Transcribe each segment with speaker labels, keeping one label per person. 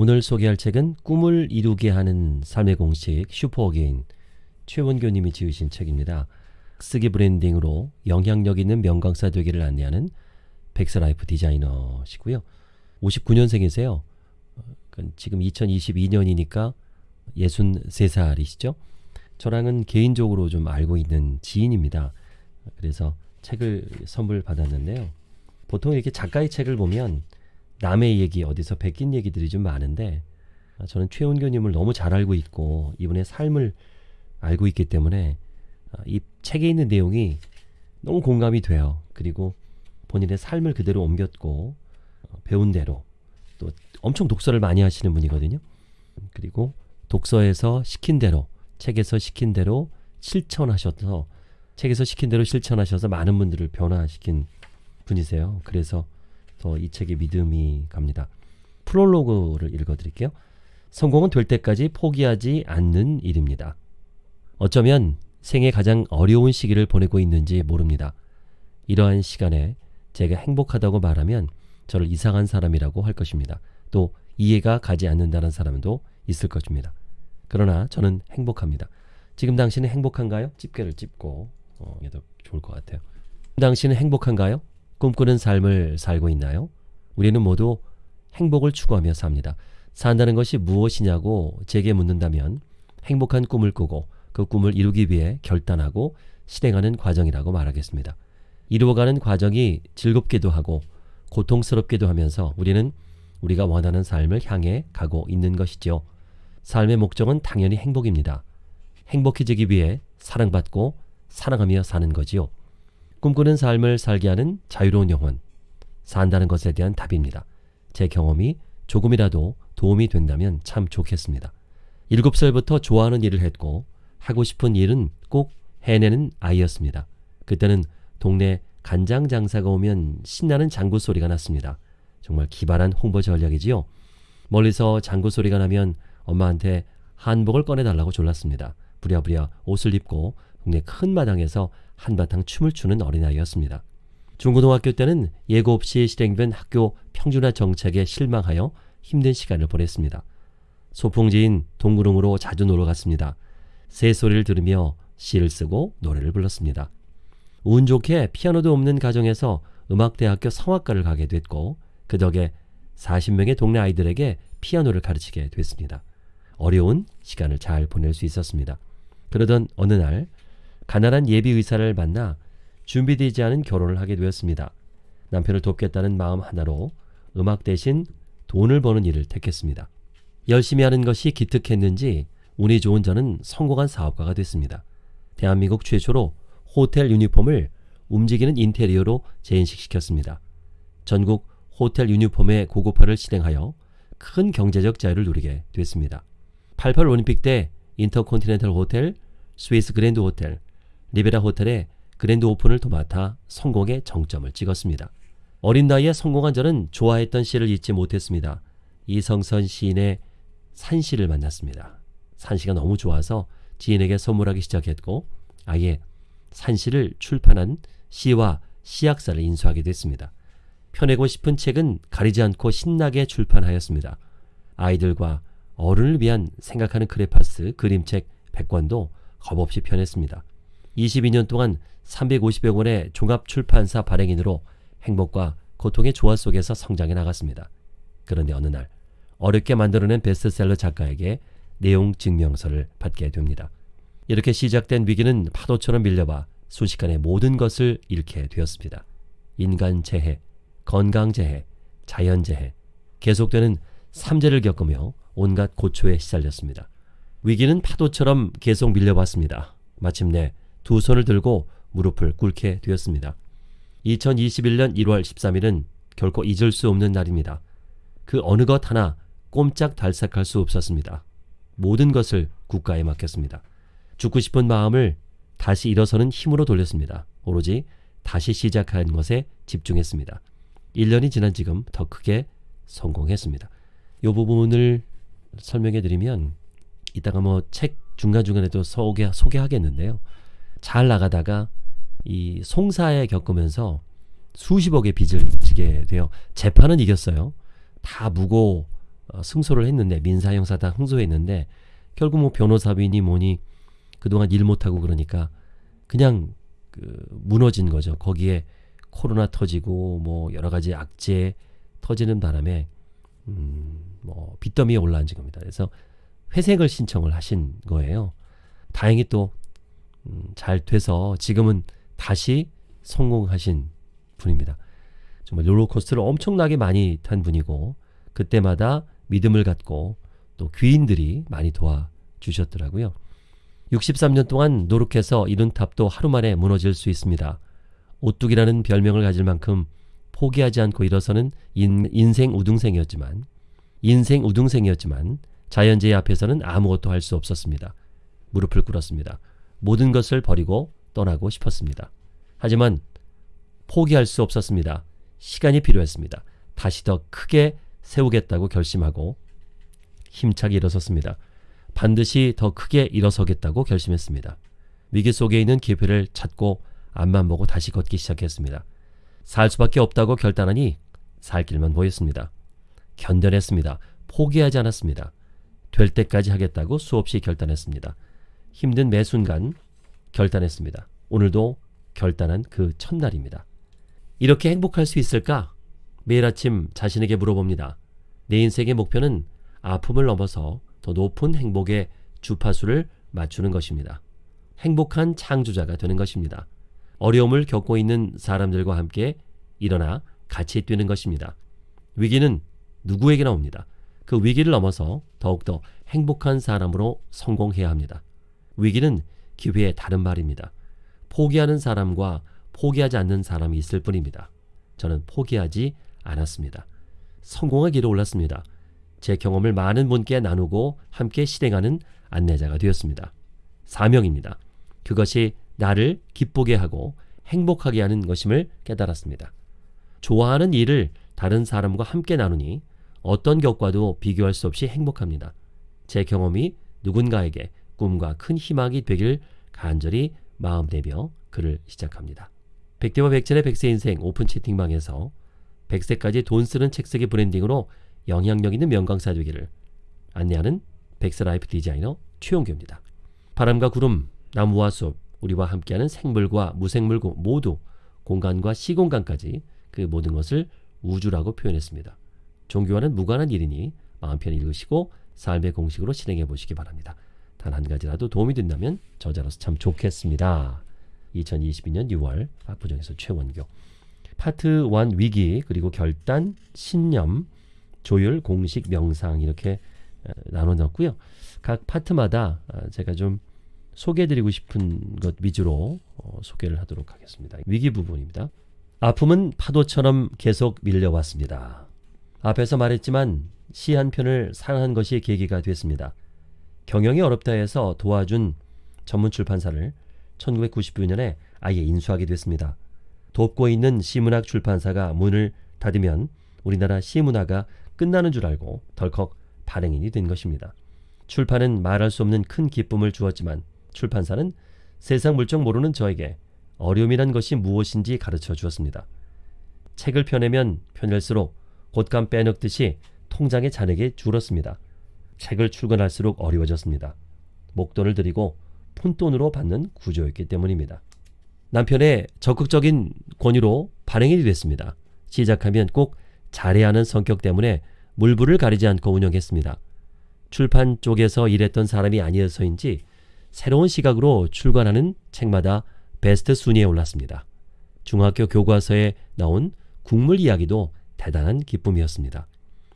Speaker 1: 오늘 소개할 책은 꿈을 이루게 하는 삶의 공식 슈퍼어게인 최원교님이 지으신 책입니다. 쓰기 branding으로 영향력 있는 명강사 되기를 안내하는 백세 life 디자이너시고요. 59년생이세요. 지금 2022년이니까 63살이시죠. 저랑은 개인적으로 좀 알고 있는 지인입니다. 그래서 책을 선물 받았는데요. 보통 이렇게 작가의 책을 보면 남의 얘기, 어디서 베낀 얘기들이 좀 많은데 저는 최은교님을 너무 잘 알고 있고 이분의 삶을 알고 있기 때문에 이 책에 있는 내용이 너무 공감이 돼요. 그리고 본인의 삶을 그대로 옮겼고 배운 대로 또 엄청 독서를 많이 하시는 분이거든요. 그리고 독서에서 시킨 대로 책에서 시킨 대로 실천하셔서 책에서 시킨 대로 실천하셔서 많은 분들을 변화시킨 분이세요. 그래서 더 이 책에 믿음이 갑니다. 프롤로그를 읽어드릴게요. 성공은 될 때까지 포기하지 않는 일입니다. 어쩌면 생애 가장 어려운 시기를 보내고 있는지 모릅니다. 이러한 시간에 제가 행복하다고 말하면 저를 이상한 사람이라고 할 것입니다. 또 이해가 가지 않는다는 사람도 있을 것입니다. 그러나 저는 행복합니다. 지금 당신은 행복한가요? 집게를 찝고 어, 얘도 좋을 것 같아요. 당신은 행복한가요? 꿈꾸는 삶을 살고 있나요? 우리는 모두 행복을 추구하며 삽니다. 산다는 것이 무엇이냐고 제게 묻는다면 행복한 꿈을 꾸고 그 꿈을 이루기 위해 결단하고 실행하는 과정이라고 말하겠습니다. 이루어가는 과정이 즐겁기도 하고 고통스럽기도 하면서 우리는 우리가 원하는 삶을 향해 가고 있는 것이죠. 삶의 목적은 당연히 행복입니다. 행복해지기 위해 사랑받고 사랑하며 사는 거지요. 꿈꾸는 삶을 살게 하는 자유로운 영혼. 산다는 것에 대한 답입니다. 제 경험이 조금이라도 도움이 된다면 참 좋겠습니다. 7살부터 좋아하는 일을 했고 하고 싶은 일은 꼭 해내는 아이였습니다. 그때는 동네 간장 장사가 오면 신나는 장구 소리가 났습니다. 정말 기발한 홍보 전략이지요. 멀리서 장구 소리가 나면 엄마한테 한복을 꺼내달라고 졸랐습니다. 부랴부랴 옷을 입고 동네 큰 마당에서 한바탕 춤을 추는 어린아이였습니다. 중고등학교 때는 예고 없이 실행된 학교 평준화 정책에 실망하여 힘든 시간을 보냈습니다. 소풍지인 동구릉으로 자주 놀러 갔습니다. 새소리를 들으며 시를 쓰고 노래를 불렀습니다. 운 좋게 피아노도 없는 가정에서 음악대학교 성악과를 가게 됐고 그 덕에 40명의 동네 아이들에게 피아노를 가르치게 됐습니다. 어려운 시간을 잘 보낼 수 있었습니다. 그러던 어느 날 가난한 예비 의사를 만나 준비되지 않은 결혼을 하게 되었습니다. 남편을 돕겠다는 마음 하나로 음악 대신 돈을 버는 일을 택했습니다. 열심히 하는 것이 기특했는지 운이 좋은 저는 성공한 사업가가 됐습니다. 대한민국 최초로 호텔 유니폼을 움직이는 인테리어로 재인식시켰습니다. 전국 호텔 유니폼의 고급화를 실행하여 큰 경제적 자유를 누리게 됐습니다. 88 올림픽 때 인터컨티넨탈 호텔, 스위스 그랜드 호텔, 리베라 호텔의 grand open을 도맡아 성공의 정점을 찍었습니다. 어린 나이에 성공한 저는 좋아했던 시를 잊지 못했습니다. 이성선 시인의 산시를 만났습니다. 산시가 너무 좋아서 지인에게 선물하기 시작했고 아예 산시를 출판한 시와 시약사를 인수하게 됐습니다. 펴내고 싶은 책은 가리지 않고 신나게 출판하였습니다. 아이들과 어른을 위한 생각하는 크레파스 그림책 100권도 겁없이 펴냈습니다. 22년 동안 350여 권의 종합출판사 발행인으로 행복과 고통의 조화 속에서 성장해 나갔습니다. 그런데 어느 날 어렵게 만들어낸 베스트셀러 작가에게 내용 증명서를 받게 됩니다. 이렇게 시작된 위기는 파도처럼 밀려와 순식간에 모든 것을 잃게 되었습니다. 인간 재해, 건강 재해, 자연 재해, 계속되는 삼재를 겪으며 온갖 고초에 시달렸습니다. 위기는 파도처럼 계속 밀려왔습니다. 마침내 두 손을 들고 무릎을 꿇게 되었습니다. 2021년 1월 13일은 결코 잊을 수 없는 날입니다. 그 어느 것 하나 꼼짝 달싹할 수 없었습니다. 모든 것을 국가에 맡겼습니다. 죽고 싶은 마음을 다시 일어서는 힘으로 돌렸습니다. 오로지 다시 시작하는 것에 집중했습니다. 1년이 지난 지금 더 크게 성공했습니다. 이 부분을 설명해 드리면 이따가 뭐 책 중간중간에도 소개, 소개하겠는데요. 잘 나가다가 이 송사에 겪으면서 수십억의 빚을 지게 돼요. 재판은 이겼어요. 다 무고 어, 승소를 했는데 민사 형사 다 승소했는데 결국 뭐 변호사비니 뭐니 그동안 일 못하고 그러니까 그냥 그 무너진 거죠. 거기에 코로나 터지고 뭐 여러 가지 악재 터지는 바람에 음뭐 빚더미에 올라앉은 겁니다. 그래서 회생을 신청을 하신 거예요. 다행히 또 잘음 돼서 지금은 다시 성공하신 분입니다. 정말 롤러코스터를 엄청나게 많이 탄 분이고 그때마다 믿음을 갖고 또 귀인들이 많이 도와주셨더라고요. 63년 동안 노력해서 이룬 탑도 하루 만에 무너질 수 있습니다. 오뚝이라는 별명을 가질 만큼 포기하지 않고 일어서는 인, 인생 우등생이었지만 인생 우등생이었지만 자연재해 앞에서는 아무것도 할 수 없었습니다. 무릎을 꿇었습니다. 모든 것을 버리고 떠나고 싶었습니다. 하지만 포기할 수 없었습니다. 시간이 필요했습니다. 다시 더 크게 세우겠다고 결심하고 힘차게 일어섰습니다. 반드시 더 크게 일어서겠다고 결심했습니다. 위기 속에 있는 기회를 찾고 앞만 보고 다시 걷기 시작했습니다. 살 수밖에 없다고 결단하니 살 길만 보였습니다. 견뎌냈습니다. 포기하지 않았습니다. 될 때까지 하겠다고 수없이 결단했습니다. 힘든 매 순간 결단했습니다. 오늘도 결단한 그 첫날입니다. 이렇게 행복할 수 있을까? 매일 아침 자신에게 물어봅니다. 내 인생의 목표는 아픔을 넘어서 더 높은 행복의 주파수를 맞추는 것입니다. 행복한 창조자가 되는 것입니다. 어려움을 겪고 있는 사람들과 함께 일어나 같이 뛰는 것입니다. 위기는 누구에게나 옵니다. 그 위기를 넘어서 더욱더 행복한 사람으로 성공해야 합니다. 위기는 기회의 다른 말입니다. 포기하는 사람과 포기하지 않는 사람이 있을 뿐입니다. 저는 포기하지 않았습니다. 성공의 길에 올랐습니다. 제 경험을 많은 분께 나누고 함께 실행하는 안내자가 되었습니다. 사명입니다. 그것이 나를 기쁘게 하고 행복하게 하는 것임을 깨달았습니다. 좋아하는 일을 다른 사람과 함께 나누니 어떤 것과도 비교할 수 없이 행복합니다. 제 경험이 누군가에게 꿈과 큰 희망이 되길 간절히 마음 내며 글을 시작합니다. 백대와 백전의 백세 인생 오픈 채팅방에서 백세까지 돈 쓰는 책쓰기 branding으로 영향력 있는 명강사 되기를 안내하는 백세 life 디자이너 최원교입니다. 바람과 구름, 나무와 숲, 우리와 함께하는 생물과 무생물 모두 공간과 시공간까지 그 모든 것을 우주라고 표현했습니다. 종교와는 무관한 일이니 마음 편히 읽으시고 삶의 공식으로 실행해 보시기 바랍니다. 단 한 가지라도 도움이 된다면 저자로서 참 좋겠습니다. 2022년 6월 압구정에서 최원교 파트 1 위기 그리고 결단, 신념, 조율, 공식, 명상 이렇게 나눠 놨고요. 각 파트마다 아, 제가 좀 소개해드리고 싶은 것 위주로 어, 소개를 하도록 하겠습니다. 위기 부분입니다. 아픔은 파도처럼 계속 밀려왔습니다. 앞에서 말했지만 시 한 편을 사랑한 것이 계기가 됐습니다. 경영이 어렵다 해서 도와준 전문 출판사를 1999년에 아예 인수하게 됐습니다. 돕고 있는 시문학 출판사가 문을 닫으면 우리나라 시문화가 끝나는 줄 알고 덜컥 발행인이 된 것입니다. 출판은 말할 수 없는 큰 기쁨을 주었지만 출판사는 세상 물정 모르는 저에게 어려움이란 것이 무엇인지 가르쳐 주었습니다. 책을 펴내면 펴낼수록 곶감 빼먹듯이 통장의 잔액이 줄었습니다. 책을 출간할수록 어려워졌습니다. 목돈을 들이고 푼돈으로 받는 구조였기 때문입니다. 남편의 적극적인 권유로 발행이 됐습니다. 시작하면 꼭 잘해야 하는 성격 때문에 물불을 가리지 않고 운영했습니다. 출판 쪽에서 일했던 사람이 아니어서인지 새로운 시각으로 출간하는 책마다 베스트 순위에 올랐습니다. 중학교 교과서에 나온 국물 이야기도 대단한 기쁨이었습니다.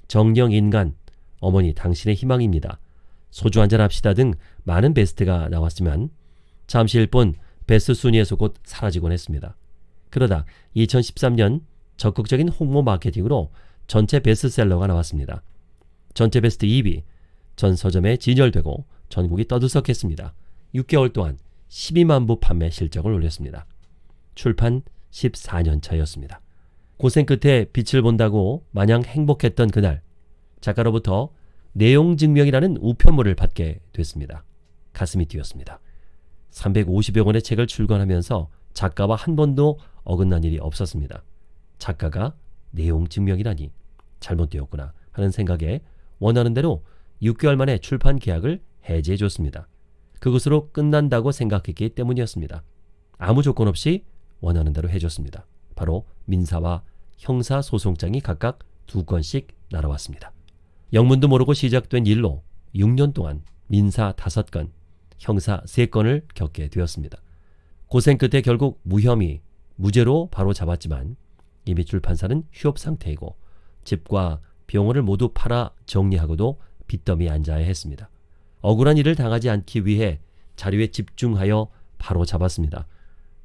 Speaker 1: 정령 인간, 어머니 당신의 희망입니다. 소주 한잔 합시다 등 많은 베스트가 나왔지만 잠시일 뿐 베스트 순위에서 곧 사라지곤 했습니다. 그러다 2013년 적극적인 홍보 마케팅으로 전체 베스트셀러가 나왔습니다. 전체 베스트 2위, 전 서점에 진열되고 전국이 떠들썩했습니다. 6개월 동안 12만 부 판매 실적을 올렸습니다. 출판 14년 차였습니다. 고생 끝에 빛을 본다고 마냥 행복했던 그날 작가로부터 내용 증명이라는 우편물을 받게 됐습니다. 가슴이 뛰었습니다. 350여 권의 책을 출간하면서 작가와 한 번도 어긋난 일이 없었습니다. 작가가 내용 증명이라니 잘못되었구나 하는 생각에 원하는 대로 6개월 만에 출판 계약을 해지해 줬습니다. 그것으로 끝난다고 생각했기 때문이었습니다. 아무 조건 없이 원하는 대로 해줬습니다. 바로 민사와 형사 소송장이 각각 두 건씩 날아왔습니다. 영문도 모르고 시작된 일로 6년 동안 민사 5건, 형사 3건을 겪게 되었습니다. 고생 끝에 결국 무혐의, 무죄로 바로 잡았지만 이미 출판사는 휴업 상태이고 집과 병원을 모두 팔아 정리하고도 빚더미 앉아야 했습니다. 억울한 일을 당하지 않기 위해 자료에 집중하여 바로 잡았습니다.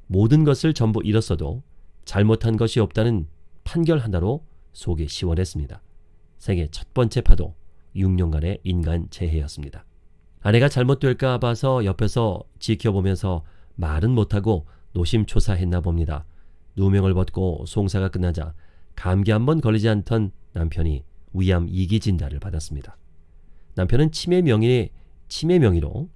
Speaker 1: 모든 것을 전부 잃었어도 잘못한 것이 없다는 판결 하나로 속이 시원했습니다. 생애 첫 번째 파도 6년간의 인간 재해였습니다. 아내가 잘못될까 봐서 옆에서 지켜보면서 말은 못하고 노심초사했나 봅니다. 누명을 벗고 송사가 끝나자 감기 한 번 걸리지 않던 남편이 위암 2기 진단을 받았습니다. 남편은 치매 명의 치매 명의로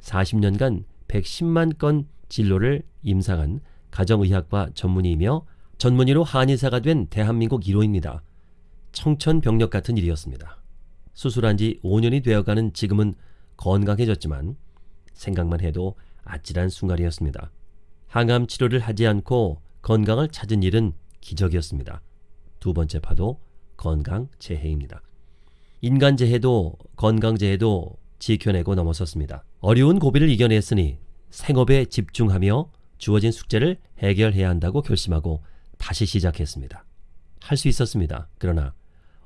Speaker 1: 40년간 110만 건 진로를 임상한 가정의학과 전문의이며 전문의로 한의사가 된 대한민국 1호입니다. 청천벽력 같은 일이었습니다. 수술한 지 5년이 되어가는 지금은 건강해졌지만 생각만 해도 아찔한 순간이었습니다. 항암 치료를 하지 않고 건강을 찾은 일은 기적이었습니다. 두 번째 파도 건강 재해입니다. 인간 재해도 건강 재해도 지켜내고 넘어섰습니다. 어려운 고비를 이겨냈으니 생업에 집중하며 주어진 숙제를 해결해야 한다고 결심하고 다시 시작했습니다. 할 수 있었습니다. 그러나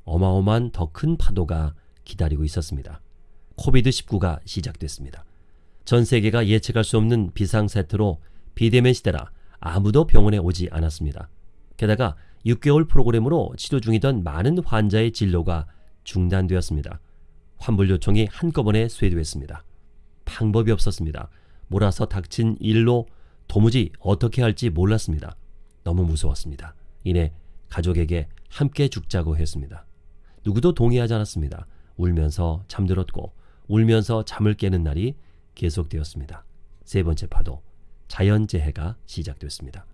Speaker 1: 어마어마한 더 큰 파도가 기다리고 있었습니다. 코비드19가 시작됐습니다. 전 세계가 예측할 수 없는 비상세태로 비대면 시대라 아무도 병원에 오지 않았습니다. 게다가 6개월 프로그램으로 치료 중이던 많은 환자의 진료가 중단되었습니다. 환불 요청이 한꺼번에 쇄도했습니다. 방법이 없었습니다. 몰아서 닥친 일로 도무지 어떻게 할지 몰랐습니다. 너무 무서웠습니다. 이내 가족에게 함께 죽자고 했습니다. 누구도 동의하지 않았습니다. 울면서 잠들었고 울면서 잠을 깨는 날이 계속되었습니다. 세 번째 파도, 자연재해가 시작됐습니다.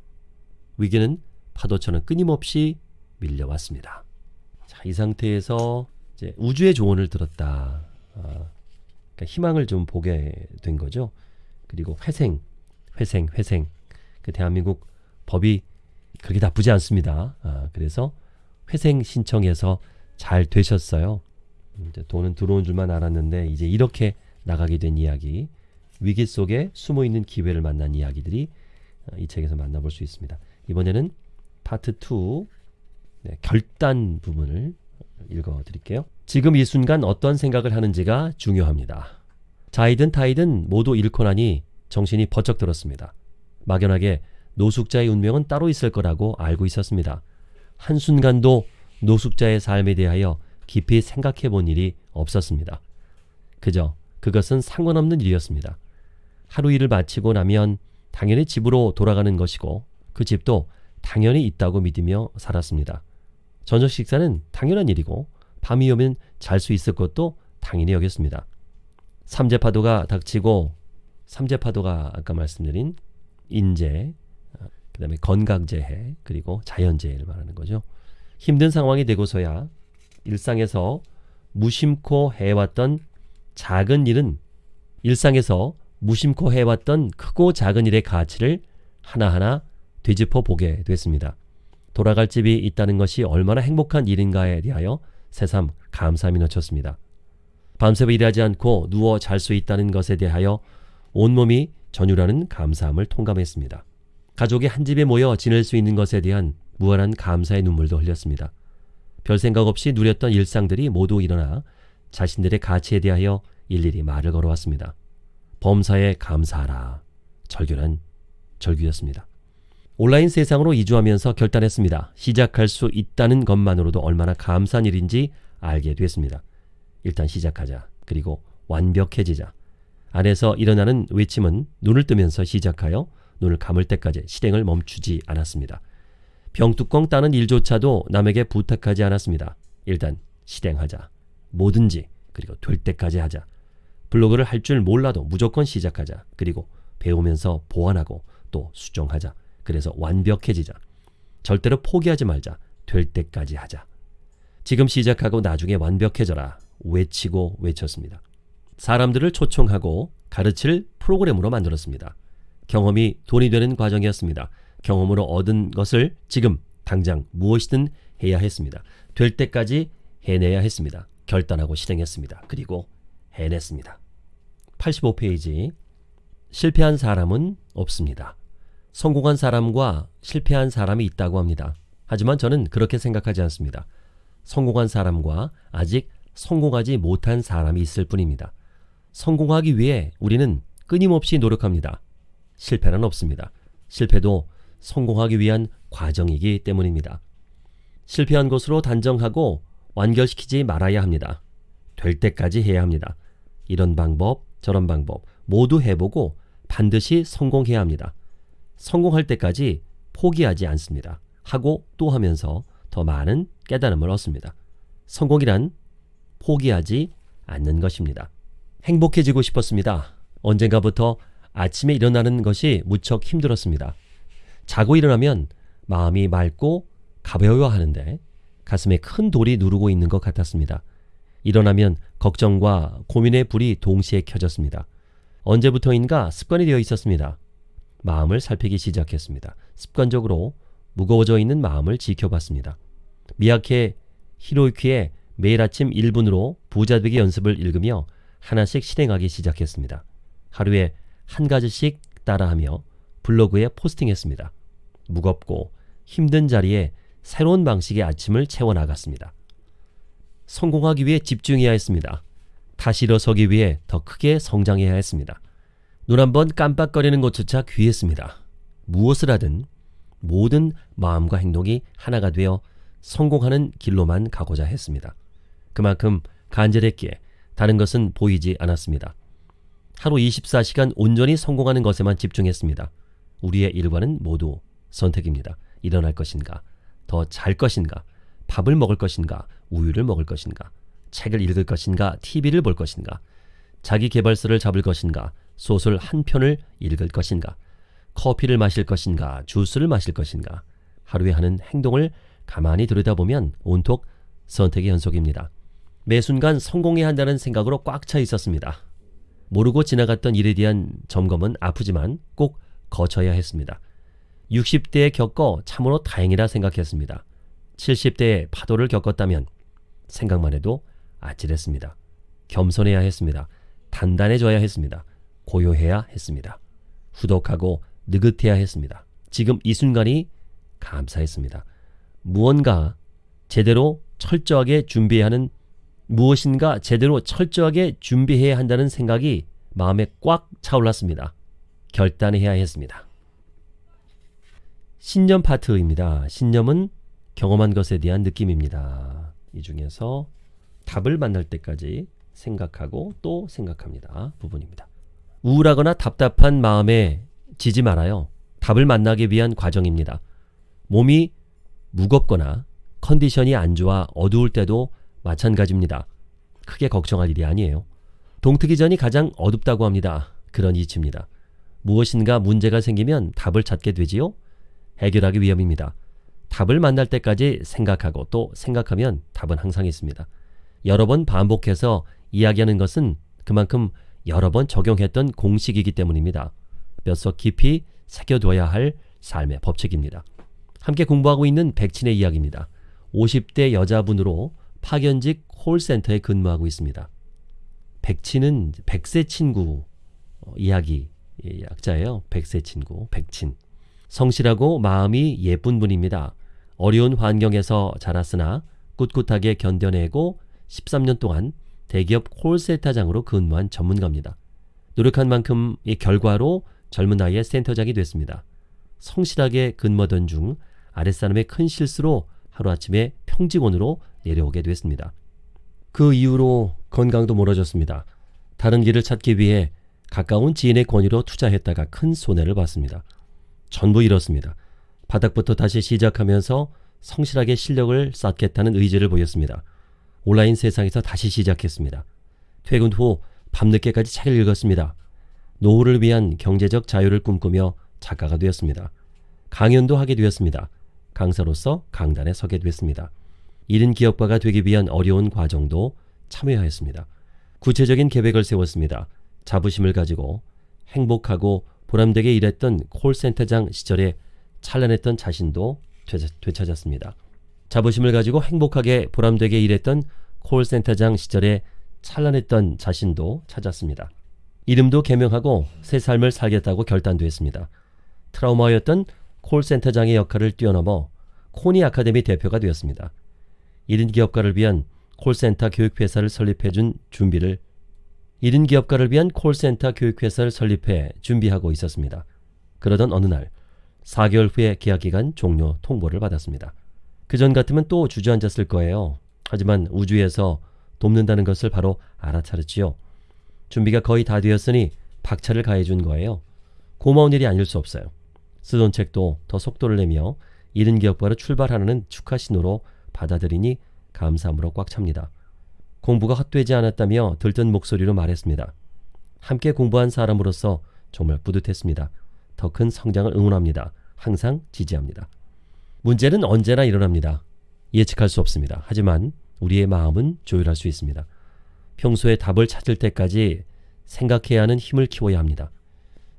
Speaker 1: 위기는 파도처럼 끊임없이 밀려왔습니다. 자, 이 상태에서 우주의 조언을 들었다. 아, 그러니까 희망을 좀 보게 된 거죠. 그리고 회생, 회생, 회생. 그 대한민국 법이 그렇게 나쁘지 않습니다. 아, 그래서 회생 신청해서 잘 되셨어요. 이제 돈은 들어온 줄만 알았는데 이제 이렇게 나가게 된 이야기, 위기 속에 숨어 있는 기회를 만난 이야기들이 어, 이 책에서 만나볼 수 있습니다. 이번에는 파트 2 네, 결단 부분을 읽어 드릴게요. 지금 이 순간 어떤 생각을 하는지가 중요합니다. 자이든 타이든 모두 잃고 나니 정신이 버쩍 들었습니다. 막연하게 노숙자의 운명은 따로 있을 거라고 알고 있었습니다. 한순간도 노숙자의 삶에 대하여 깊이 생각해 본 일이 없었습니다. 그저 그것은 상관없는 일이었습니다. 하루 일을 마치고 나면 당연히 집으로 돌아가는 것이고 그 집도 당연히 있다고 믿으며 살았습니다. 저녁 식사는 당연한 일이고 밤이 오면 잘 수 있을 것도 당연히 여겼습니다. 삼재파도가 닥치고 삼재파도가 아까 말씀드린 인재, 그 다음에 건강재해, 그리고 자연재해를 말하는 거죠. 힘든 상황이 되고서야 일상에서 무심코 해왔던 작은 일은 일상에서 무심코 해왔던 크고 작은 일의 가치를 하나하나 되짚어 보게 됐습니다. 돌아갈 집이 있다는 것이 얼마나 행복한 일인가에 대하여 새삼 감사함이 넘쳤습니다. 밤새 일하지 않고 누워 잘 수 있다는 것에 대하여 온몸이 전율하는 감사함을 통감했습니다. 가족이 한 집에 모여 지낼 수 있는 것에 대한 무한한 감사의 눈물도 흘렸습니다. 별 생각 없이 누렸던 일상들이 모두 일어나 자신들의 가치에 대하여 일일이 말을 걸어왔습니다. 범사에 감사하라. 절규는 절규였습니다. 온라인 세상으로 이주하면서 결단했습니다. 시작할 수 있다는 것만으로도 얼마나 감사한 일인지 알게 됐습니다. 일단 시작하자. 그리고 완벽해지자. 안에서 일어나는 외침은 눈을 뜨면서 시작하여 눈을 감을 때까지 실행을 멈추지 않았습니다. 병뚜껑 따는 일조차도 남에게 부탁하지 않았습니다. 일단 실행하자. 뭐든지 그리고 될 때까지 하자. 블로그를 할 줄 몰라도 무조건 시작하자. 그리고 배우면서 보완하고 또 수정하자. 그래서 완벽해지자. 절대로 포기하지 말자. 될 때까지 하자. 지금 시작하고 나중에 완벽해져라. 외치고 외쳤습니다. 사람들을 초청하고 가르칠 프로그램으로 만들었습니다. 경험이 돈이 되는 과정이었습니다. 경험으로 얻은 것을 지금 당장 무엇이든 해야 했습니다. 될 때까지 해내야 했습니다. 결단하고 실행했습니다. 그리고 해냈습니다. 85페이지 실패한 사람은 없습니다. 성공한 사람과 실패한 사람이 있다고 합니다. 하지만 저는 그렇게 생각하지 않습니다. 성공한 사람과 아직 성공하지 못한 사람이 있을 뿐입니다. 성공하기 위해 우리는 끊임없이 노력합니다. 실패는 없습니다. 실패도 성공하기 위한 과정이기 때문입니다. 실패한 것으로 단정하고 완결시키지 말아야 합니다. 될 때까지 해야 합니다. 이런 방법, 저런 방법 모두 해보고 반드시 성공해야 합니다. 성공할 때까지 포기하지 않습니다. 하고 또 하면서 더 많은 깨달음을 얻습니다. 성공이란 포기하지 않는 것입니다. 행복해지고 싶었습니다. 언젠가부터 아침에 일어나는 것이 무척 힘들었습니다. 자고 일어나면 마음이 맑고 가벼워 하는데 가슴에 큰 돌이 누르고 있는 것 같았습니다. 일어나면 걱정과 고민의 불이 동시에 켜졌습니다. 언제부터인가 습관이 되어 있었습니다. 마음을 살피기 시작했습니다. 습관적으로 무거워져 있는 마음을 지켜봤습니다. 미야케 히로유키의 매일 아침 1분으로 부자되기 연습을 읽으며 하나씩 실행하기 시작했습니다. 하루에 한 가지씩 따라하며 블로그에 포스팅했습니다. 무겁고 힘든 자리에 새로운 방식의 아침을 채워나갔습니다. 성공하기 위해 집중해야 했습니다. 다시 일어서기 위해 더 크게 성장해야 했습니다. 눈 한 번 깜빡거리는 것조차 귀했습니다. 무엇을 하든 모든 마음과 행동이 하나가 되어 성공하는 길로만 가고자 했습니다. 그만큼 간절했기에 다른 것은 보이지 않았습니다. 하루 24시간 온전히 성공하는 것에만 집중했습니다. 우리의 일과는 모두 선택입니다. 일어날 것인가, 더 잘 것인가, 밥을 먹을 것인가, 우유를 먹을 것인가, 책을 읽을 것인가, TV를 볼 것인가, 자기 개발서를 잡을 것인가, 소설 한 편을 읽을 것인가, 커피를 마실 것인가, 주스를 마실 것인가, 하루에 하는 행동을 가만히 들여다보면 온통 선택의 연속입니다. 매 순간 성공해야 한다는 생각으로 꽉 차 있었습니다. 모르고 지나갔던 일에 대한 점검은 아프지만 꼭 거쳐야 했습니다. 60대에 겪어 참으로 다행이라 생각했습니다. 70대에 파도를 겪었다면 생각만 해도 아찔했습니다. 겸손해야 했습니다. 단단해져야 했습니다. 고요해야 했습니다. 후덕하고 느긋해야 했습니다. 지금 이 순간이 감사했습니다. 무언가 제대로 철저하게 준비해야 하는 무엇인가 제대로 철저하게 준비해야 한다는 생각이 마음에 꽉 차올랐습니다. 결단해야 했습니다. 신념 파트입니다. 신념은 경험한 것에 대한 느낌입니다. 이 중에서 답을 만날 때까지 생각하고 또 생각합니다. 부분입니다. 우울하거나 답답한 마음에 지지 말아요. 답을 만나기 위한 과정입니다. 몸이 무겁거나 컨디션이 안 좋아 어두울 때도 마찬가지입니다. 크게 걱정할 일이 아니에요. 동트기 전이 가장 어둡다고 합니다. 그런 이치입니다. 무엇인가 문제가 생기면 답을 찾게 되지요? 해결하기 위함입니다. 답을 만날 때까지 생각하고 또 생각하면 답은 항상 있습니다. 여러 번 반복해서 이야기하는 것은 그만큼 여러 번 적용했던 공식이기 때문입니다. 뼛속 깊이 새겨둬야 할 삶의 법칙입니다. 함께 공부하고 있는 백친의 이야기입니다. 50대 여자분으로 파견직 콜센터에 근무하고 있습니다. 백친은 백세 친구 어, 이야기 약자예요. 백세 친구, 백친. 성실하고 마음이 예쁜 분입니다. 어려운 환경에서 자랐으나 꿋꿋하게 견뎌내고 13년 동안 대기업 콜센터장으로 근무한 전문가입니다. 노력한 만큼 이 결과로 젊은 나이에 센터장이 됐습니다. 성실하게 근무하던 중 아랫사람의 큰 실수로 하루아침에 평직원으로 내려오게 됐습니다. 그 이후로 건강도 멀어졌습니다. 다른 길을 찾기 위해 가까운 지인의 권유로 투자했다가 큰 손해를 봤습니다. 전부 잃었습니다. 바닥부터 다시 시작하면서 성실하게 실력을 쌓겠다는 의지를 보였습니다. 온라인 세상에서 다시 시작했습니다. 퇴근 후 밤늦게까지 책을 읽었습니다. 노후를 위한 경제적 자유를 꿈꾸며 작가가 되었습니다. 강연도 하게 되었습니다. 강사로서 강단에 서게 됐습니다. 이른 기업가가 되기 위한 어려운 과정도 참여하였습니다. 구체적인 계획을 세웠습니다. 자부심을 가지고 행복하고 보람되게 일했던 콜센터장 시절에 찬란했던 자신도 되찾았습니다. 자부심을 가지고 행복하게 보람되게 일했던 콜센터장 시절에 찬란했던 자신도 찾았습니다. 이름도 개명하고 새 삶을 살겠다고 결단도 했습니다. 트라우마였던 콜센터장의 역할을 뛰어넘어 코니 아카데미 대표가 되었습니다. 1인 기업가를 위한 콜센터 교육회사를 설립해준 준비를 1인 기업가를 위한 콜센터 교육회사를 설립해 준비하고 있었습니다. 그러던 어느 날 4개월 후에 계약기간 종료 통보를 받았습니다. 그전 같으면 또 주저앉았을 거예요. 하지만 우주에서 돕는다는 것을 바로 알아차렸지요. 준비가 거의 다 되었으니 박차를 가해준 거예요. 고마운 일이 아닐 수 없어요. 쓰던 책도 더 속도를 내며 이른 기업가로 출발하는 축하 신호로 받아들이니 감사함으로 꽉 찹니다. 공부가 헛되지 않았다며 들뜬 목소리로 말했습니다. 함께 공부한 사람으로서 정말 뿌듯했습니다. 더 큰 성장을 응원합니다. 항상 지지합니다. 문제는 언제나 일어납니다. 예측할 수 없습니다. 하지만 우리의 마음은 조율할 수 있습니다. 평소에 답을 찾을 때까지 생각해야 하는 힘을 키워야 합니다.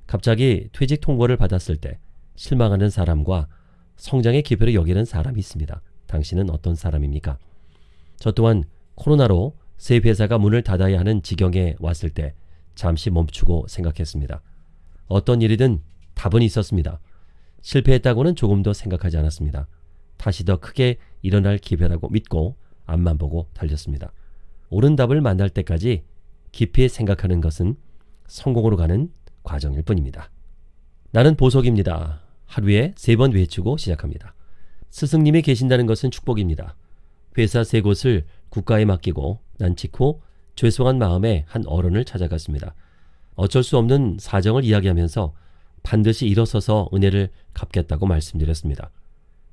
Speaker 1: 갑자기 퇴직 통보를 받았을 때 실망하는 사람과 성장의 기회를 여기는 사람이 있습니다. 당신은 어떤 사람입니까? 저 또한 코로나로 새 회사가 문을 닫아야 하는 지경에 왔을 때 잠시 멈추고 생각했습니다. 어떤 일이든 답은 있었습니다. 실패했다고는 조금도 생각하지 않았습니다. 다시 더 크게 일어날 기회라고 믿고 앞만 보고 달렸습니다. 옳은 답을 만날 때까지 깊이 생각하는 것은 성공으로 가는 과정일 뿐입니다. 나는 보석입니다. 하루에 세 번 외치고 시작합니다. 스승님이 계신다는 것은 축복입니다. 회사 세 곳을 국가에 맡기고 난 직후 죄송한 마음에 한 어른을 찾아갔습니다. 어쩔 수 없는 사정을 이야기하면서 반드시 일어서서 은혜를 갚겠다고 말씀드렸습니다.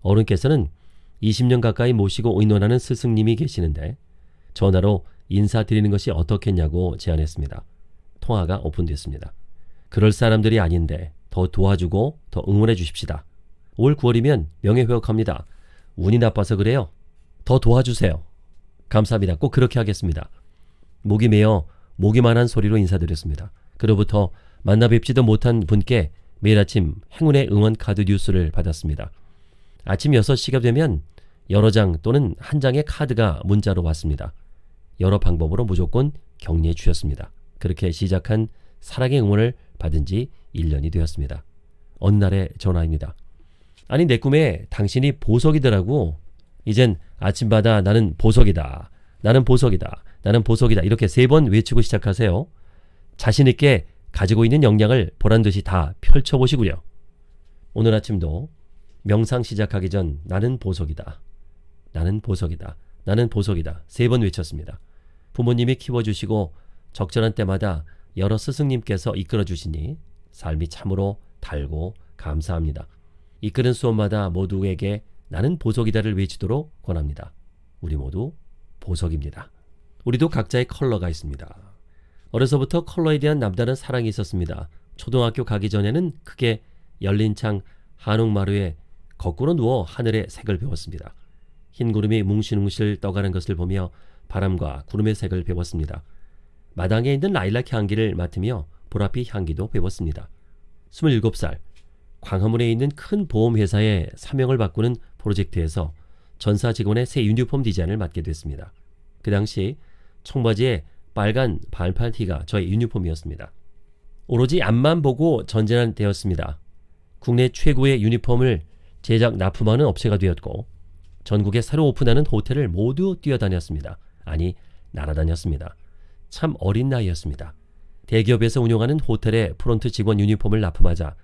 Speaker 1: 어른께서는 20년 가까이 모시고 의논하는 스승님이 계시는데 전화로 인사드리는 것이 어떻겠냐고 제안했습니다. 통화가 오픈됐습니다. 그럴 사람들이 아닌데 더 도와주고 더 응원해 주십시다. 올 9월이면 명예회복합니다. 운이 나빠서 그래요. 더 도와주세요. 감사합니다. 꼭 그렇게 하겠습니다. 목이 메어 목이만한 소리로 인사드렸습니다. 그로부터 만나 뵙지도 못한 분께 매일 아침 행운의 응원 카드 뉴스를 받았습니다. 아침 6시가 되면 여러 장 또는 한 장의 카드가 문자로 왔습니다. 여러 방법으로 무조건 격려해 주셨습니다. 그렇게 시작한 사랑의 응원을 받은 지 1년이 되었습니다. 어느 날의 전화입니다. 아니 내 꿈에 당신이 보석이더라고. 이젠 아침마다 나는 보석이다. 나는 보석이다. 나는 보석이다. 이렇게 세 번 외치고 시작하세요. 자신있게 가지고 있는 역량을 보란듯이 다 펼쳐보시구려. 오늘 아침도 명상 시작하기 전 나는 보석이다. 나는 보석이다. 나는 보석이다. 세 번 외쳤습니다. 부모님이 키워주시고 적절한 때마다 여러 스승님께서 이끌어주시니 삶이 참으로 달고 감사합니다. 이끄는 수업마다 모두에게 나는 보석이다를 외치도록 권합니다. 우리 모두 보석입니다. 우리도 각자의 컬러가 있습니다. 어려서부터 컬러에 대한 남다른 사랑이 있었습니다. 초등학교 가기 전에는 크게 열린 창 한옥마루에 거꾸로 누워 하늘의 색을 배웠습니다. 흰 구름이 뭉실뭉실 떠가는 것을 보며 바람과 구름의 색을 배웠습니다. 마당에 있는 라일락 향기를 맡으며 보랏빛 향기도 배웠습니다. 27살 광화문에 있는 큰 보험회사의 사명을 바꾸는 프로젝트에서 전사 직원의 새 유니폼 디자인을 맡게 됐습니다. 그 당시 청바지에 빨간 반팔 티가 저의 유니폼이었습니다. 오로지 앞만 보고 전쟁은 되었습니다. 국내 최고의 유니폼을 제작 납품하는 업체가 되었고 전국에 새로 오픈하는 호텔을 모두 뛰어다녔습니다. 아니 날아다녔습니다. 참 어린 나이였습니다. 대기업에서 운영하는 호텔의 프론트 직원 유니폼을 납품하자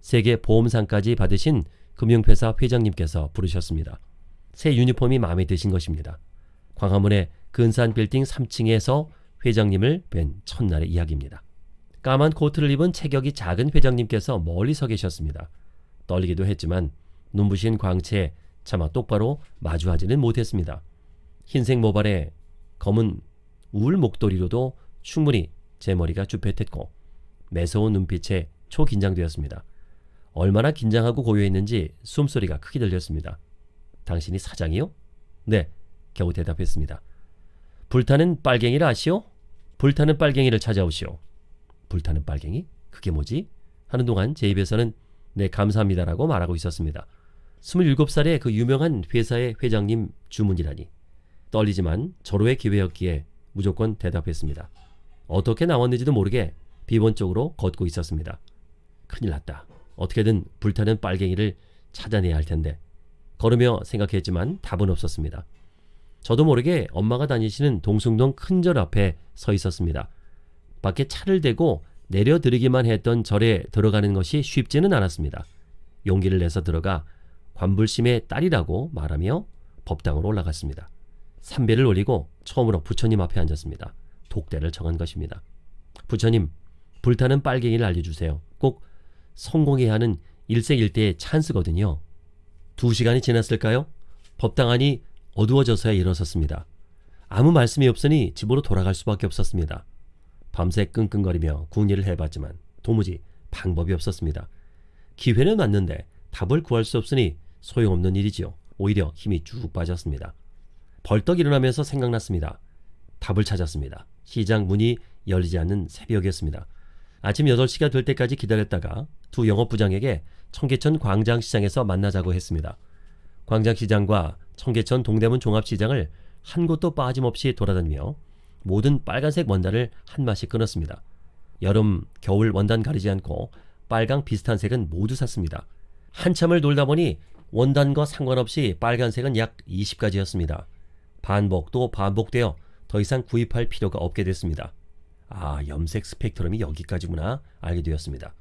Speaker 1: 세계 보험상까지 받으신 금융회사 회장님께서 부르셨습니다. 새 유니폼이 마음에 드신 것입니다. 광화문의 근산 빌딩 3층에서 회장님을 뵌 첫날의 이야기입니다. 까만 코트를 입은 체격이 작은 회장님께서 멀리 서 계셨습니다. 떨리기도 했지만 눈부신 광채에 차마 똑바로 마주하지는 못했습니다. 흰색 모발에 검은 울 목도리로도 충분히 제 머리가 쭈뼛했고 매서운 눈빛에 초긴장되었습니다. 얼마나 긴장하고 고요했는지 숨소리가 크게 들렸습니다. 당신이 사장이요? 네, 겨우 대답했습니다. 불타는 빨갱이를 아시오? 불타는 빨갱이를 찾아오시오. 불타는 빨갱이? 그게 뭐지? 하는 동안 제 입에서는 네 감사합니다라고 말하고 있었습니다. 27살의 그 유명한 회사의 회장님 주문이라니. 떨리지만 절호의 기회였기에 무조건 대답했습니다. 어떻게 나왔는지도 모르게 비번쪽으로 걷고 있었습니다. 큰일 났다. 어떻게든 불타는 빨갱이를 찾아내야 할 텐데. 걸으며 생각했지만 답은 없었습니다. 저도 모르게 엄마가 다니시는 동숭동 큰 절 앞에 서 있었습니다. 밖에 차를 대고 내려드리기만 했던 절에 들어가는 것이 쉽지는 않았습니다. 용기를 내서 들어가 관불심의 딸이라고 말하며 법당으로 올라갔습니다. 삼배를 올리고 처음으로 부처님 앞에 앉았습니다. 독대를 정한 것입니다. 부처님, 불타는 빨갱이를 알려주세요. 꼭 성공해야 하는 일생일대의 찬스거든요. 두 시간이 지났을까요? 법당 안이 어두워져서야 일어섰습니다. 아무 말씀이 없으니 집으로 돌아갈 수밖에 없었습니다. 밤새 끙끙거리며 궁리를 해봤지만 도무지 방법이 없었습니다. 기회는 왔는데 답을 구할 수 없으니 소용없는 일이지요. 오히려 힘이 쭉 빠졌습니다. 벌떡 일어나면서 생각났습니다. 답을 찾았습니다. 시장 문이 열리지 않는 새벽이었습니다. 아침 8시가 될 때까지 기다렸다가 두 영업부장에게 청계천 광장시장에서 만나자고 했습니다. 광장시장과 청계천 동대문 종합시장을 한 곳도 빠짐없이 돌아다니며 모든 빨간색 원단을 한 마씩 끊었습니다. 여름, 겨울 원단 가리지 않고 빨강 비슷한 색은 모두 샀습니다. 한참을 돌다 보니 원단과 상관없이 빨간색은 약 20가지였습니다. 반복 또 반복되어 더 이상 구입할 필요가 없게 됐습니다. 아, 염색 스펙트럼이 여기까지구나 알게 되었습니다.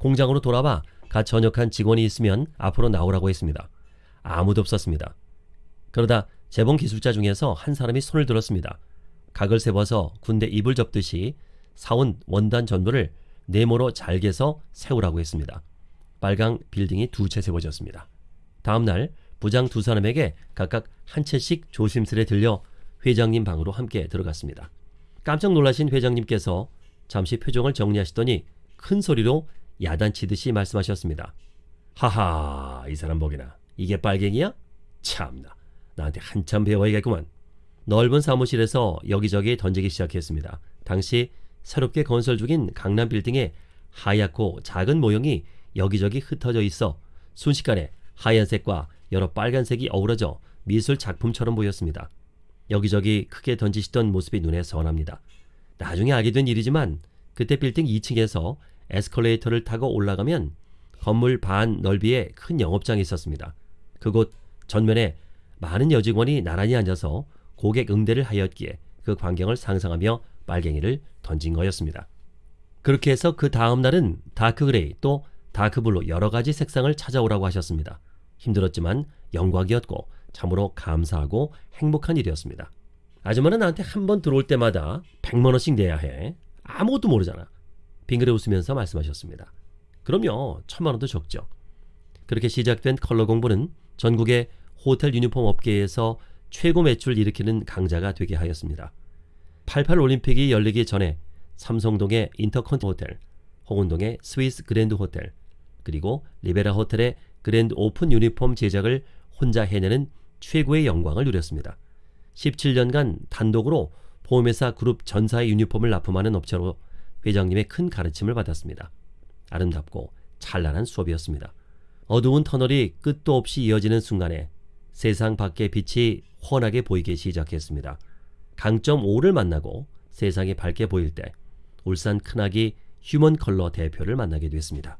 Speaker 1: 공장으로 돌아와 갓 전역한 직원이 있으면 앞으로 나오라고 했습니다. 아무도 없었습니다. 그러다 재봉 기술자 중에서 한 사람이 손을 들었습니다. 각을 세워서 군대 이불 접듯이 사온 원단 전부를 네모로 잘게서 세우라고 했습니다. 빨강 빌딩이 두 채 세워졌습니다. 다음 날 부장 두 사람에게 각각 한 채씩 조심스레 들려 회장님 방으로 함께 들어갔습니다. 깜짝 놀라신 회장님께서 잠시 표정을 정리하시더니 큰 소리로 야단치듯이 말씀하셨습니다. 하하, 이 사람 보기나 이게 빨갱이야? 참나, 나한테 한참 배워야겠구만. 넓은 사무실에서 여기저기 던지기 시작했습니다. 당시 새롭게 건설 중인 강남 빌딩에 하얗고 작은 모형이 여기저기 흩어져 있어 순식간에 하얀색과 여러 빨간색이 어우러져 미술 작품처럼 보였습니다. 여기저기 크게 던지시던 모습이 눈에 선합니다. 나중에 알게 된 일이지만 그때 빌딩 2층에서 에스컬레이터를 타고 올라가면 건물 반 넓이의 큰 영업장이 있었습니다. 그곳 전면에 많은 여직원이 나란히 앉아서 고객 응대를 하였기에 그 광경을 상상하며 빨갱이를 던진 거였습니다. 그렇게 해서 그 다음 날은 dark gray 또 dark blue 여러 가지 색상을 찾아오라고 하셨습니다. 힘들었지만 영광이었고 참으로 감사하고 행복한 일이었습니다. 아줌마는 나한테 한 번 들어올 때마다 100만 원씩 내야 해. 아무것도 모르잖아. 빙그레 웃으면서 말씀하셨습니다. 그럼요. 천만 원도 적죠. 그렇게 시작된 컬러 공부는 전국의 호텔 유니폼 업계에서 최고 매출 일으키는 강자가 되게 하였습니다. 88 올림픽이 열리기 전에 삼성동의 인터컨티 호텔, 홍은동의 스위스 그랜드 호텔, 그리고 리베라 호텔의 grand open 유니폼 제작을 혼자 해내는 최고의 영광을 누렸습니다. 17년간 단독으로 보험회사 그룹 전사의 유니폼을 납품하는 업체로 회장님의 큰 가르침을 받았습니다. 아름답고 찬란한 수업이었습니다. 어두운 터널이 끝도 없이 이어지는 순간에 세상 밖의 빛이 훤하게 보이기 시작했습니다. 강점 5를 만나고 세상이 밝게 보일 때 울산 큰아기 휴먼 컬러 대표를 만나게 됐습니다.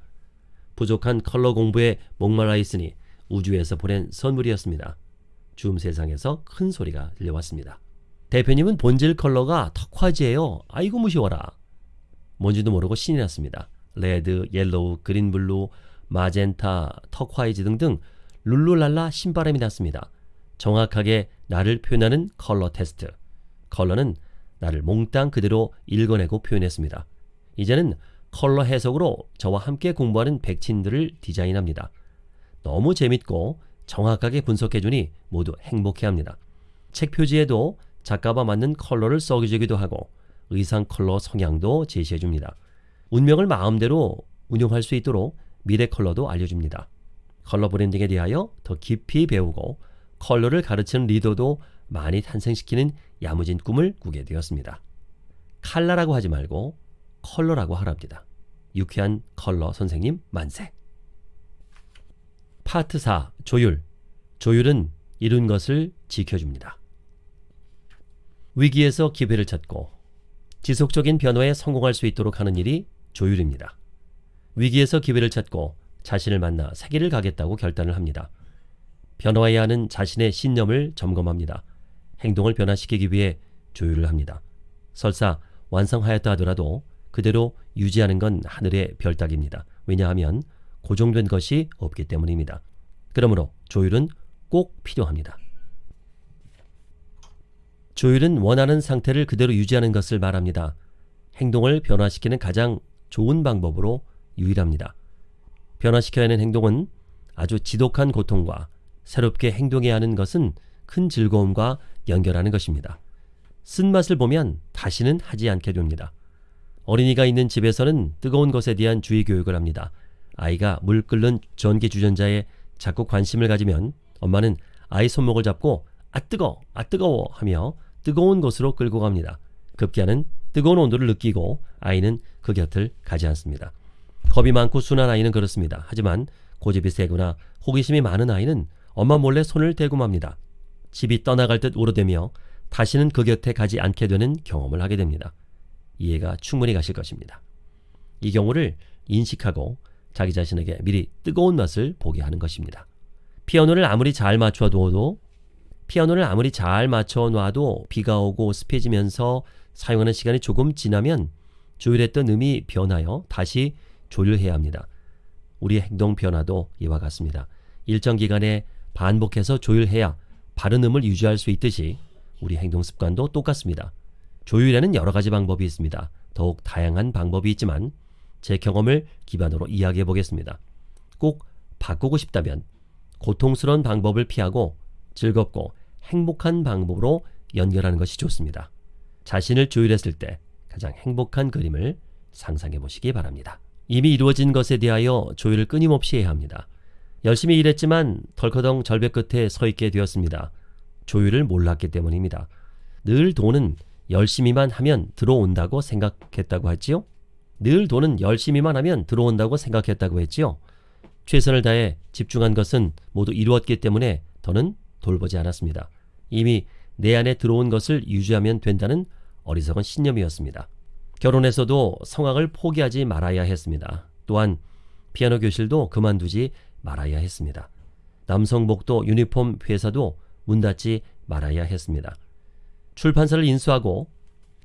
Speaker 1: 부족한 컬러 공부에 목말라 있으니 우주에서 보낸 선물이었습니다. 줌 세상에서 큰 소리가 들려왔습니다. 대표님은 본질 컬러가 turquoise예요. 아이고 무서워라. 뭔지도 모르고 신이 났습니다. red, yellow, green blue, magenta, turquoise 등등 룰루랄라 신바람이 났습니다. 정확하게 나를 표현하는 컬러 테스트. 컬러는 나를 몽땅 그대로 읽어내고 표현했습니다. 이제는 컬러 해석으로 저와 함께 공부하는 책친들을 디자인합니다. 너무 재밌고 정확하게 분석해주니 모두 행복해합니다. 책 표지에도 작가와 맞는 컬러를 써주기도 하고 의상 컬러 성향도 제시해줍니다. 운명을 마음대로 운용할 수 있도록 미래 컬러도 알려줍니다. 컬러 branding에 대하여 더 깊이 배우고 컬러를 가르치는 리더도 많이 탄생시키는 야무진 꿈을 꾸게 되었습니다. 칼라라고 하지 말고 컬러라고 하랍니다. 유쾌한 컬러 선생님 만세. 파트 4 조율. 조율은 이룬 것을 지켜줍니다. 위기에서 기회를 찾고 지속적인 변화에 성공할 수 있도록 하는 일이 조율입니다. 위기에서 기회를 찾고 자신을 만나 세계를 가겠다고 결단을 합니다. 변화해야 하는 자신의 신념을 점검합니다. 행동을 변화시키기 위해 조율을 합니다. 설사 완성하였다 하더라도 그대로 유지하는 건 하늘의 별 따기입니다. 왜냐하면 고정된 것이 없기 때문입니다. 그러므로 조율은 꼭 필요합니다. 조율은 원하는 상태를 그대로 유지하는 것을 말합니다. 행동을 변화시키는 가장 좋은 방법으로 유일합니다. 변화시켜야 하는 행동은 아주 지독한 고통과 새롭게 행동해야 하는 것은 큰 즐거움과 연결하는 것입니다. 쓴맛을 보면 다시는 하지 않게 됩니다. 어린이가 있는 집에서는 뜨거운 것에 대한 주의 교육을 합니다. 아이가 물 끓는 전기 주전자에 자꾸 관심을 가지면 엄마는 아이 손목을 잡고 아 뜨거, 아 뜨거워 하며 뜨거운 곳으로 끌고 갑니다. 급기야는 뜨거운 온도를 느끼고 아이는 그 곁을 가지 않습니다. 겁이 많고 순한 아이는 그렇습니다. 하지만 고집이 세거나 호기심이 많은 아이는 엄마 몰래 손을 대고 맙니다. 집이 떠나갈 듯 우러대며 다시는 그 곁에 가지 않게 되는 경험을 하게 됩니다. 이해가 충분히 가실 것입니다. 이 경우를 인식하고 자기 자신에게 미리 뜨거운 맛을 보게 하는 것입니다. 피아노를 아무리 잘 맞춰 두어도 피아노를 아무리 잘 맞춰 놔도 비가 오고 습해지면서 사용하는 시간이 조금 지나면 조율했던 음이 변하여 다시 조율해야 합니다. 우리의 행동 변화도 이와 같습니다. 일정 기간에 반복해서 조율해야 바른 음을 유지할 수 있듯이 우리 행동 습관도 똑같습니다. 조율에는 여러 가지 방법이 있습니다. 더욱 다양한 방법이 있지만 제 경험을 기반으로 이야기해 보겠습니다. 꼭 바꾸고 싶다면 고통스러운 방법을 피하고 즐겁고 행복한 방법으로 연결하는 것이 좋습니다. 자신을 조율했을 때 가장 행복한 그림을 상상해 보시기 바랍니다. 이미 이루어진 것에 대하여 조율을 끊임없이 해야 합니다. 열심히 일했지만 덜커덩 절벽 끝에 서 있게 되었습니다. 조율을 몰랐기 때문입니다. 늘 돈은 열심히만 하면 들어온다고 생각했다고 했지요? 늘 돈은 열심히만 하면 들어온다고 생각했다고 했지요? 최선을 다해 집중한 것은 모두 이루었기 때문에 더는 돌보지 않았습니다. 이미 내 안에 들어온 것을 유지하면 된다는 어리석은 신념이었습니다. 결혼에서도 성악을 포기하지 말아야 했습니다. 또한 피아노 교실도 그만두지 말아야 했습니다. 남성복도 유니폼 회사도 문 닫지 말아야 했습니다. 출판사를 인수하고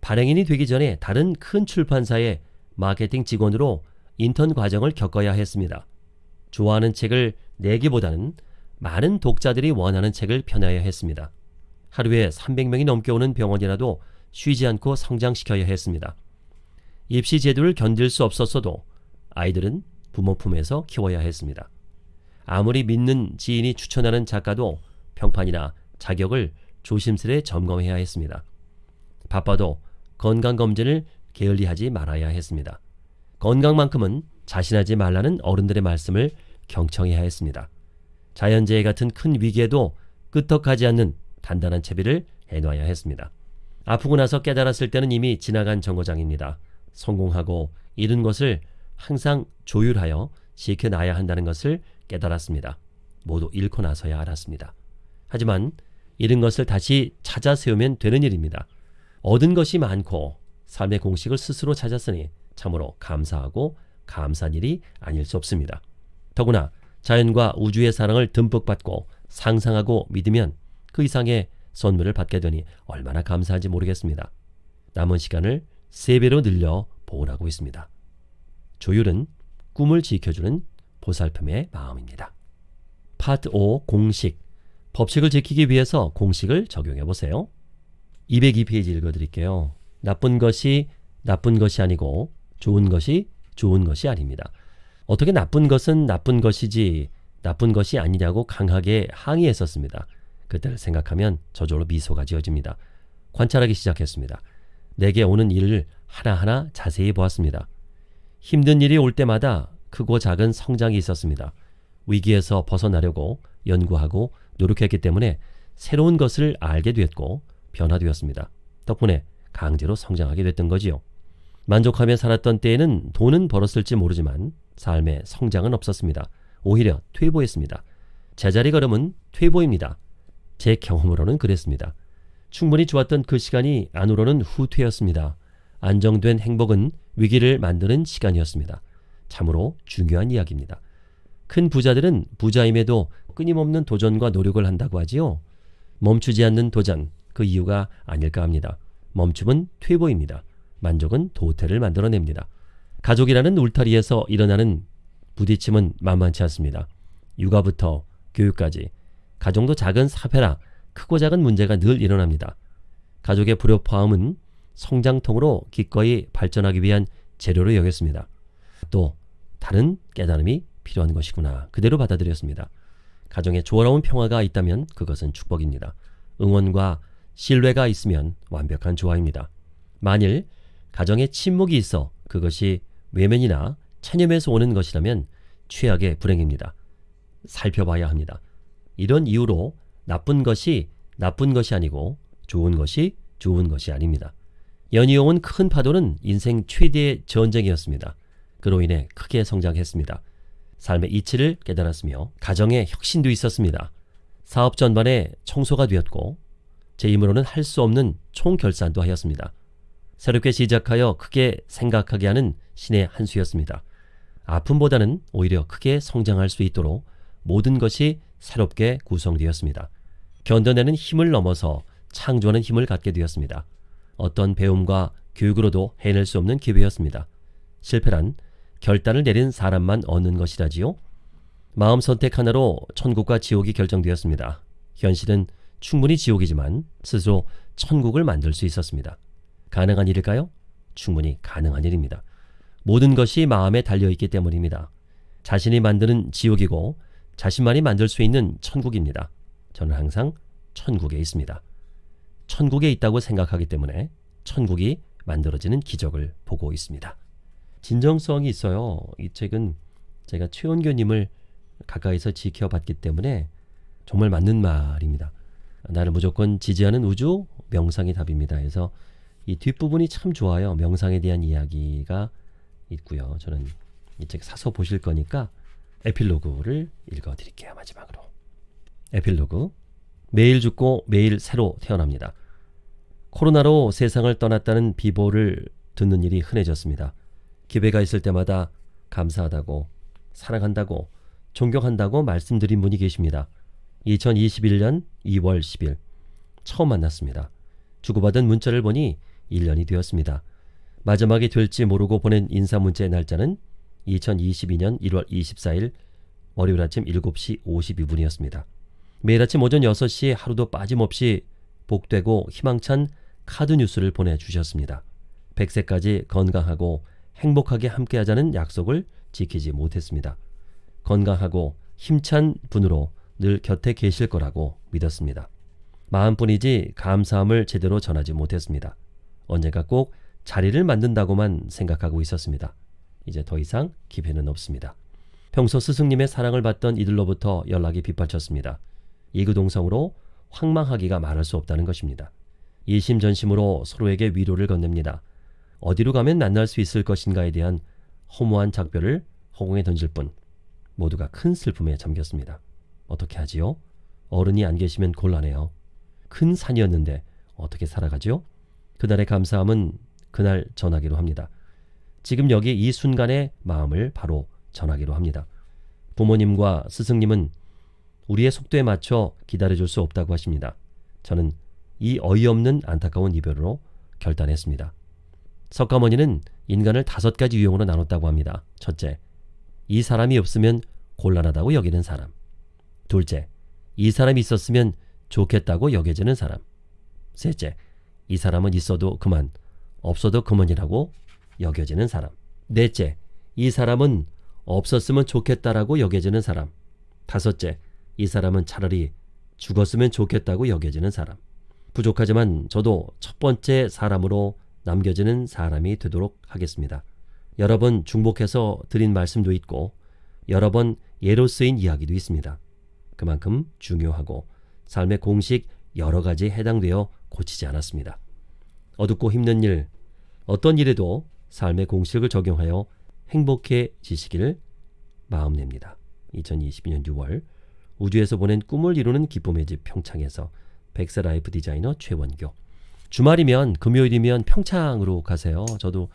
Speaker 1: 발행인이 되기 전에 다른 큰 출판사의 마케팅 직원으로 인턴 과정을 겪어야 했습니다. 좋아하는 책을 내기보다는 많은 독자들이 원하는 책을 펴내야 했습니다. 하루에 300명이 넘게 오는 병원이라도 쉬지 않고 성장시켜야 했습니다. 입시 제도를 견딜 수 없었어도 아이들은 부모 품에서 키워야 했습니다. 아무리 믿는 지인이 추천하는 작가도 평판이나 자격을 조심스레 점검해야 했습니다. 바빠도 건강검진을 게을리하지 말아야 했습니다. 건강만큼은 자신하지 말라는 어른들의 말씀을 경청해야 했습니다. 자연재해 같은 큰 위기에도 끄떡하지 않는 단단한 채비를 해놔야 했습니다. 아프고 나서 깨달았을 때는 이미 지나간 정거장입니다. 성공하고 잃은 것을 항상 조율하여 지켜놔야 한다는 것을 깨달았습니다. 모두 잃고 나서야 알았습니다. 하지만 잃은 것을 다시 찾아 세우면 되는 일입니다. 얻은 것이 많고 삶의 공식을 스스로 찾았으니 참으로 감사하고 감사한 일이 아닐 수 없습니다. 더구나 자연과 우주의 사랑을 듬뿍 받고 상상하고 믿으면 그 이상의 선물을 받게 되니 얼마나 감사한지 모르겠습니다. 남은 시간을 세배로 늘려 보온하고 있습니다. 조율은 꿈을 지켜주는 보살핌의 마음입니다. 파트 5 공식 법칙을 지키기 위해서 공식을 적용해 보세요. 202페이지 읽어드릴게요. 나쁜 것이 나쁜 것이 아니고 좋은 것이 좋은 것이 아닙니다. 어떻게 나쁜 것은 나쁜 것이지 나쁜 것이 아니냐고 강하게 항의했었습니다. 그때를 생각하면 저절로 미소가 지어집니다. 관찰하기 시작했습니다. 내게 오는 일을 하나하나 자세히 보았습니다. 힘든 일이 올 때마다 크고 작은 성장이 있었습니다. 위기에서 벗어나려고 연구하고 노력했기 때문에 새로운 것을 알게 되었고 변화되었습니다. 덕분에 강제로 성장하게 됐던 거지요. 만족하며 살았던 때에는 돈은 벌었을지 모르지만 삶의 성장은 없었습니다. 오히려 퇴보했습니다. 제자리 걸음은 퇴보입니다. 제 경험으로는 그랬습니다. 충분히 좋았던 그 시간이 안으로는 후퇴였습니다. 안정된 행복은 위기를 만드는 시간이었습니다. 참으로 중요한 이야기입니다. 큰 부자들은 부자임에도 끊임없는 도전과 노력을 한다고 하지요. 멈추지 않는 도전, 그 이유가 아닐까 합니다. 멈춤은 퇴보입니다. 만족은 도태를 만들어냅니다. 가족이라는 울타리에서 일어나는 부딪힘은 만만치 않습니다. 육아부터 교육까지 가정도 작은 사회라 크고 작은 문제가 늘 일어납니다. 가족의 불협화음은 성장통으로 기꺼이 발전하기 위한 재료로 여겼습니다. 또 다른 깨달음이 필요한 것이구나 그대로 받아들였습니다. 가정에 조화로운 평화가 있다면 그것은 축복입니다. 응원과 신뢰가 있으면 완벽한 조화입니다. 만일 가정에 침묵이 있어 그것이 외면이나 체념에서 오는 것이라면 최악의 불행입니다. 살펴봐야 합니다. 이런 이유로 나쁜 것이 나쁜 것이 아니고 좋은 것이 좋은 것이 아닙니다. 연이어온 큰 파도는 인생 최대의 전쟁이었습니다. 그로 인해 크게 성장했습니다. 삶의 이치를 깨달았으며 가정의 혁신도 있었습니다. 사업 전반에 청소가 되었고 제 힘으로는 할 수 없는 총결산도 하였습니다. 새롭게 시작하여 크게 생각하게 하는 신의 한 수였습니다. 아픔보다는 오히려 크게 성장할 수 있도록 모든 것이 새롭게 구성되었습니다. 견뎌내는 힘을 넘어서 창조하는 힘을 갖게 되었습니다. 어떤 배움과 교육으로도 해낼 수 없는 기회였습니다. 실패란 결단을 내린 사람만 얻는 것이라지요. 마음 선택 하나로 천국과 지옥이 결정되었습니다. 현실은 충분히 지옥이지만 스스로 천국을 만들 수 있었습니다. 가능한 일일까요? 충분히 가능한 일입니다. 모든 것이 마음에 달려있기 때문입니다. 자신이 만드는 지옥이고 자신만이 만들 수 있는 천국입니다. 저는 항상 천국에 있습니다. 천국에 있다고 생각하기 때문에 천국이 만들어지는 기적을 보고 있습니다. 진정성이 있어요. 이 책은 제가 최원교님을 가까이서 지켜봤기 때문에 정말 맞는 말입니다. 나를 무조건 지지하는 우주 명상이 답입니다. 그래서 이 뒷부분이 참 좋아요. 명상에 대한 이야기가 있고요. 저는 이 책 사서 보실 거니까 에필로그를 읽어드릴게요. 마지막으로. 에필로그 매일 죽고 매일 새로 태어납니다. 코로나로 세상을 떠났다는 비보를 듣는 일이 흔해졌습니다. 기회가 있을 때마다 감사하다고 사랑한다고 존경한다고 말씀드린 분이 계십니다. 2021년 2월 10일 처음 만났습니다. 주고받은 문자를 보니 1년이 되었습니다. 마지막이 될지 모르고 보낸 인사 문자의 날짜는 2022년 1월 24일 월요일 아침 7시 52분이었습니다. 매일 아침 오전 6시에 하루도 빠짐없이 복되고 희망찬 카드 뉴스를 보내주셨습니다. 100세까지 건강하고 행복하게 함께하자는 약속을 지키지 못했습니다. 건강하고 힘찬 분으로 늘 곁에 계실 거라고 믿었습니다. 마음뿐이지 감사함을 제대로 전하지 못했습니다. 언젠가 꼭 자리를 만든다고만 생각하고 있었습니다. 이제 더 이상 기회는 없습니다. 평소 스승님의 사랑을 받던 이들로부터 연락이 빗발쳤습니다. 이구동성으로 황망하기가 말할 수 없다는 것입니다. 이심전심으로 서로에게 위로를 건넵니다. 어디로 가면 만날 수 있을 것인가에 대한 허무한 작별을 허공에 던질 뿐 모두가 큰 슬픔에 잠겼습니다. 어떻게 하지요? 어른이 안 계시면 곤란해요. 큰 산이었는데 어떻게 살아가지요? 그날의 감사함은 그날 전하기로 합니다. 지금 여기 이 순간의 마음을 바로 전하기로 합니다. 부모님과 스승님은 우리의 속도에 맞춰 기다려줄 수 없다고 하십니다. 저는 이 어이없는 안타까운 이별으로 결단했습니다. 석가모니는 인간을 다섯 가지 유형으로 나눴다고 합니다. 첫째, 이 사람이 없으면 곤란하다고 여기는 사람. 둘째, 이 사람이 있었으면 좋겠다고 여겨지는 사람. 셋째, 이 사람은 있어도 그만, 없어도 그만이라고 여겨지는 사람. 넷째, 이 사람은 없었으면 좋겠다라고 여겨지는 사람. 다섯째, 이 사람은 차라리 죽었으면 좋겠다고 여겨지는 사람. 부족하지만 저도 첫 번째 사람으로 남겨지는 사람이 되도록 하겠습니다. 여러 번 중복해서 드린 말씀도 있고 여러 번 예로 쓰인 이야기도 있습니다. 그만큼 중요하고 삶의 공식 여러 가지에 해당되어 고치지 않았습니다. 어둡고 힘든 일, 어떤 일에도 삶의 공식을 적용하여 행복해지시기를 마음냅니다. 2022년 6월 우주에서 보낸 꿈을 이루는 기쁨의 집 평창에서 백사라이프 디자이너 최원교 주말이면 금요일이면 평창으로 가세요. 저도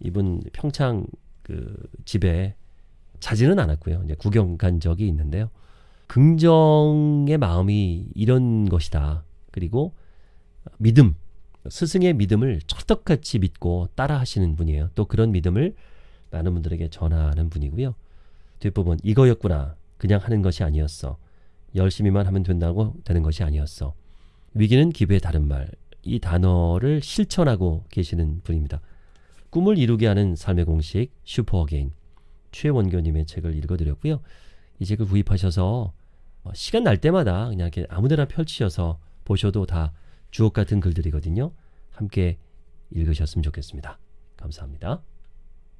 Speaker 1: 이분 평창 그 집에 자지는 않았고요. 이제 구경 간 적이 있는데요. 긍정의 마음이 이런 것이다. 그리고 믿음, 스승의 믿음을 찰떡같이 믿고 따라하시는 분이에요. 또 그런 믿음을 많은 분들에게 전하는 분이고요. 뒷부분 이거였구나. 그냥 하는 것이 아니었어. 열심히만 하면 된다고 되는 것이 아니었어. 위기는 기회의 다른 말. 이 단어를 실천하고 계시는 분입니다. 꿈을 이루게 하는 삶의 공식 super again 최원교님의 책을 읽어드렸고요. 이 책을 구입하셔서 어, 시간 날 때마다 그냥 이렇게 아무데나 펼치셔서 보셔도 다 주옥 같은 글들이거든요. 함께 읽으셨으면 좋겠습니다. 감사합니다.